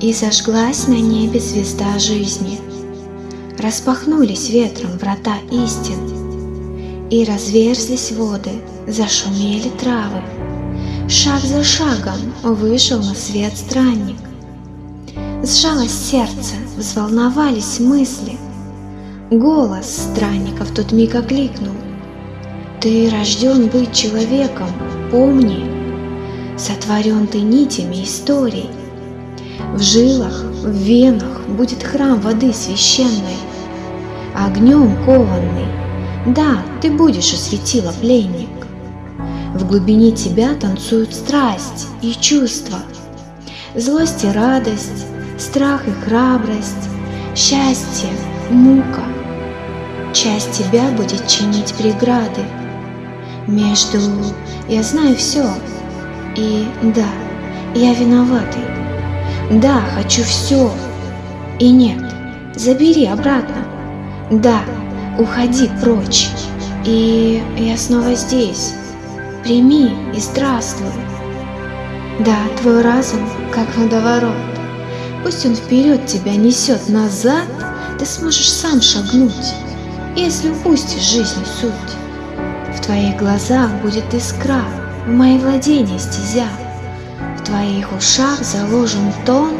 И зажглась на небе звезда жизни. Распахнулись ветром врата истин, И разверзлись воды, зашумели травы. Шаг за шагом вышел на свет странник. Сжалось сердце, взволновались мысли. Голос странника в тот миг окликнул. Ты рожден быть человеком, помни, Сотворен ты нитями историй. В жилах, в венах будет храм воды священной, Огнем кованный, да, ты будешь осветила пленник. В глубине тебя танцуют страсть и чувства, Злость и радость, страх и храбрость, Счастье, мука. Часть тебя будет чинить преграды, между «я знаю все» и «да, я виноватый», «да, хочу все» и «нет, забери обратно», «да, уходи прочь» и «я снова здесь, прими и здравствуй». Да, твой разум как водоворот, пусть он вперед тебя несет назад, ты сможешь сам шагнуть, если упустишь жизни суть. В твоих глазах будет искра, в мои владения стезя. Твоих ушах заложен тон,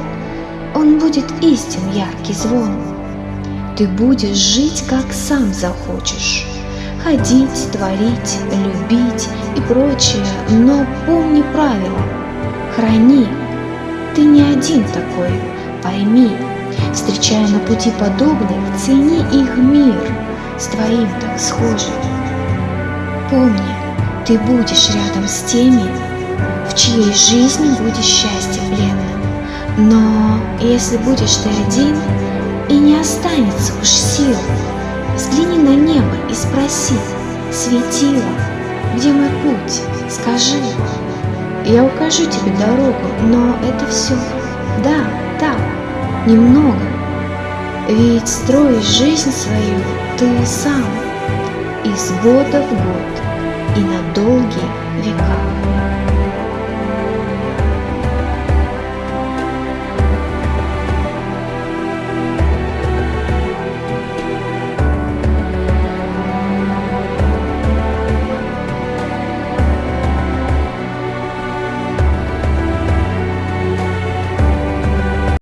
он будет истин яркий звон. Ты будешь жить, как сам захочешь, ходить, творить, любить и прочее, но помни правила, храни. Ты не один такой, пойми, встречая на пути подобных, цени их мир с твоим так схожим. Помни, ты будешь рядом с теми, в чьей жизни будет счастье пленным. Но если будешь ты один, и не останется уж сил, взгляни на небо и спроси, светило, где мой путь, скажи. Я укажу тебе дорогу, но это все, да, так, немного. Ведь строишь жизнь свою ты сам из года в год и на долгие века.